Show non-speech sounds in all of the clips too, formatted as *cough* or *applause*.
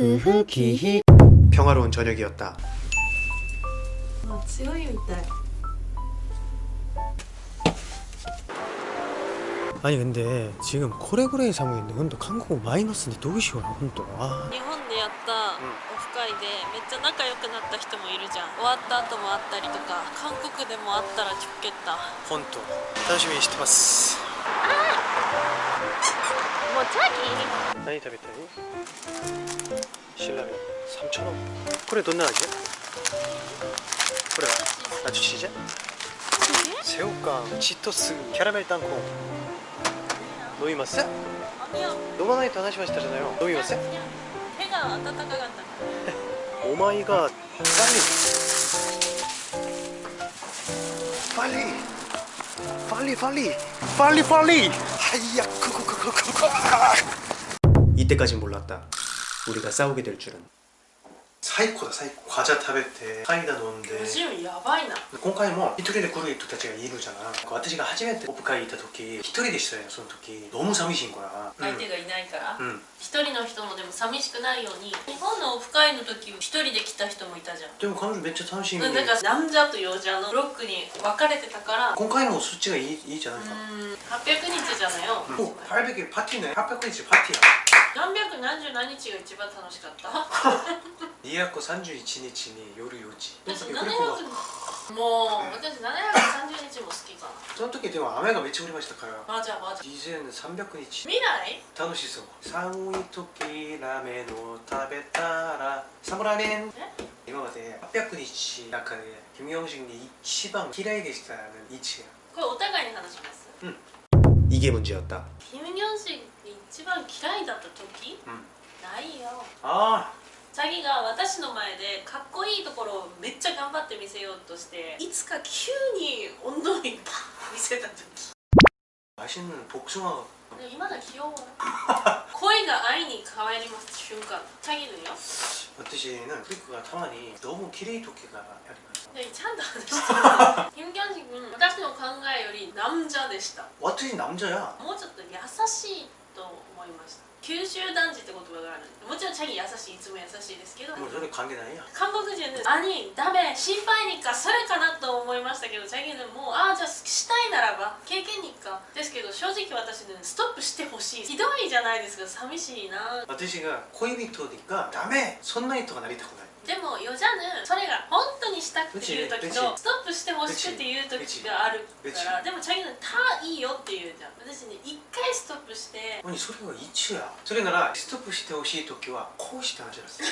크흐기히 평화로운 저녁이었다. 아, 強いみたい 아니 근데 지금 고래고래 상황인데 근데 한국 마이너스인데 도시오라 혼또 아 日本でやったオフ会でめっちゃ仲良くなった人もいるじゃん終わった後もあったりとか韓国でもあったら直結だ 혼또 楽しみにしてますもうチャ 아니, 다 됐다니. 신라면 3,000원. 그래 돈 나가지? 그래 나 주시지? 새우깡, 치토스, 캐러멜 땅콩. 노이마스? 아니요 노마나이토 하나씩 마시다잖아요. 노이마스? 배가 왔다 갔다 갔다 오마이갓 빨리. 빨리. 빨리 빨리. 빨리 빨리. 하이야 크크크크크크 이때까진 몰랐다 우리가 싸우게 될 줄은 사이코다 사이코 과자 食べてサイダー飲んでジムやばいな今回も一人で来る人たちがいるじゃない私が初めてオフ会行った時一人でしたよその時너무寂しいから相手がいないからうん、うん一人の人もでも寂しくないように日本のオフ会の時一人で来た人もいたじゃんでも彼女めっちゃ楽しみにうんだから南者と洋者のブロックに分かれてたから今回もそっちがいいいいじゃうないか、ん 800日じゃないよもう800パーティーね800日パーティーや何百何十何日が一番楽しかった231日に夜4時私その時グリコが700もう私730日も好きかその時でも雨がめっちゃ降りましたからなあじゃあマジ以前300日未来楽しそう寒い時ラーメンを食べたらサムラーメンえ今まで800日の中でキム・ヨンジンに一番嫌いでした位置これお互いに話しますキム문ョンシ.김현식이 가장 싫어했던적ないよ。ああ。チャギが私の前でかっこいいところをめっちゃ頑張って見せようとしていつか急に温度にパ팍見せた時。맛있는 복숭아 근데 이마다 귀여恋が愛に変わります。瞬間チャギのよ? 12시에는 토끼가 타만이 너무 기레이 토끼가 야리가 네, 찬다 김견식은 다시 의 강가의 요리 남자でした 왓트인 남자야. もうちょっと優しいと思いました九州男児って言葉があるもちろんチャギ優しいいつも優しいですけど。뭐それ関係ないや韓国人で「兄ダメ心配にかそれかな」と思いましたけどチャギでもうああじゃあしたいならば経験にか。ですけど正直私ねストップしてほしい。ひどいじゃないですか。寂しいな。私が恋人がダメ。そんな人がなりたくないでもよじゃぬそれが本当にしたくて言う時とストップしてほしくて言う時があるからでもチャギの「たいいよ」って言うじゃん。私ね一回ストップして何それは一や？それならストップしてほしい時はこうして話します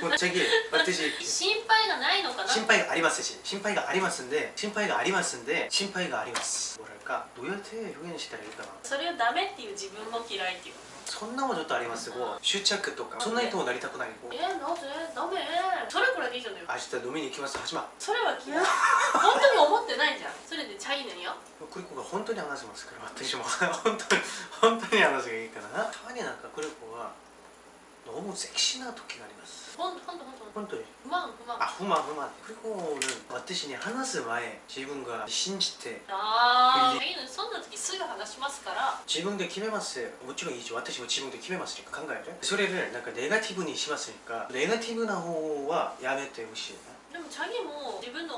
ぶっちゃけ私心配がないのかな心配がありますし心配がありますんで心配がありますんで心配があります。どうやって表現したらいいかな？それをダメっていう自分も嫌いっていうそんなもんちょっとありますうん。執着とかそんな人もなりたくない。えなぜ？ダメ？それくらいでいいじゃない明日飲みに行きます始まそれは嫌い *laughs* 本当に思ってないじゃん。それでチャギのよ。クリコが本当に話しますから私も。*laughs* 本当に本当に話がいいからな。たまになんかクリコは 너무セクシーな時がありますほんとほんとほんと本当に不満不満あ不満不満クリコの私に話す前自分が信じてああチャギのそんな時すぐ話しますから自分で決めますもちろんいいし私も自分で決めますし考えるそれでなんかネガティブにしますかネガティブな方はやめてほしいなでもチャギも自分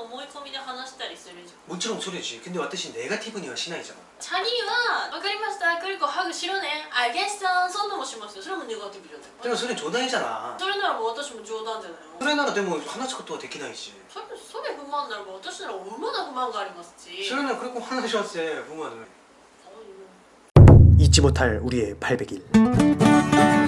の思い込みで話したりするじゃんもちろんそれしけど私ネガティブにはしないじゃんチャギは「分かりましたクリコハグしろねあゲスさんそんなもしますよ」それもネガティブじゃないでもそれ冗談じゃなそれならば私も冗談じゃないのそれならでも話すことはできないしそれそれ不満ならば私ならまだ不満がありますしそれならこれも話しますよ不満そういう 잊지 못할 우리의 800일